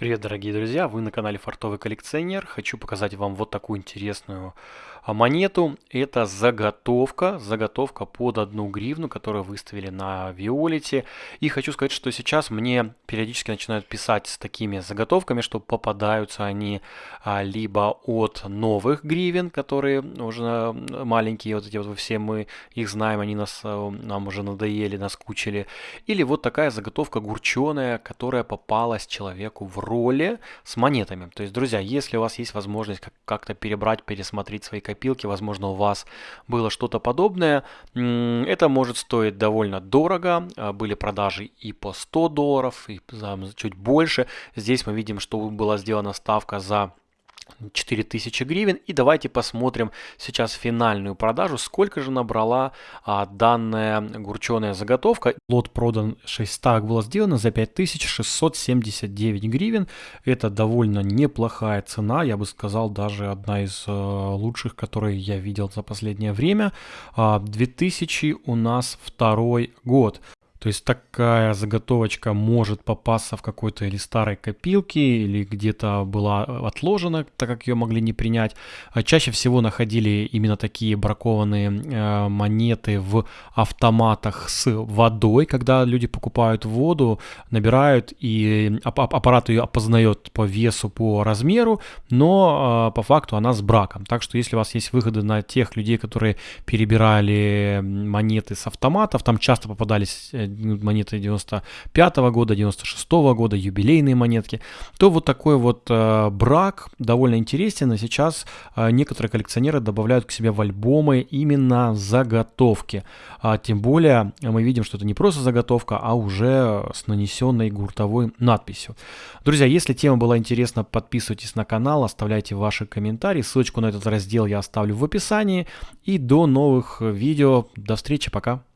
Привет, дорогие друзья! Вы на канале Фартовый коллекционер. Хочу показать вам вот такую интересную а, монету. Это заготовка, заготовка под одну гривну, которую выставили на Виолете. И хочу сказать, что сейчас мне периодически начинают писать с такими заготовками, что попадаются они а, либо от новых гривен, которые уже маленькие, вот эти вот все мы их знаем, они нас, а, нам уже надоели, наскучили. Или вот такая заготовка гурченая, которая попалась человеку в роли с монетами. То есть, друзья, если у вас есть возможность как-то перебрать, пересмотреть свои копилки, возможно, у вас было что-то подобное, это может стоить довольно дорого. А, были продажи и по 100 долларов, и чуть больше. Здесь мы видим, что была сделана ставка за 4000 гривен. И давайте посмотрим сейчас финальную продажу, сколько же набрала а, данная гурченая заготовка. Лот продан 6 так было сделано за 5679 гривен. Это довольно неплохая цена, я бы сказал, даже одна из а, лучших, которые я видел за последнее время. А, 2000 у нас второй год. То есть такая заготовочка может попасться в какой-то или старой копилке, или где-то была отложена, так как ее могли не принять. А чаще всего находили именно такие бракованные э, монеты в автоматах с водой, когда люди покупают воду, набирают, и аппарат ее опознает по весу, по размеру, но э, по факту она с браком. Так что если у вас есть выходы на тех людей, которые перебирали монеты с автоматов, там часто попадались э, монеты 95 -го года, 96 -го года, юбилейные монетки, то вот такой вот э, брак довольно интересен, и сейчас э, некоторые коллекционеры добавляют к себе в альбомы именно заготовки. А, тем более мы видим, что это не просто заготовка, а уже с нанесенной гуртовой надписью. Друзья, если тема была интересна, подписывайтесь на канал, оставляйте ваши комментарии, ссылочку на этот раздел я оставлю в описании. И до новых видео, до встречи, пока!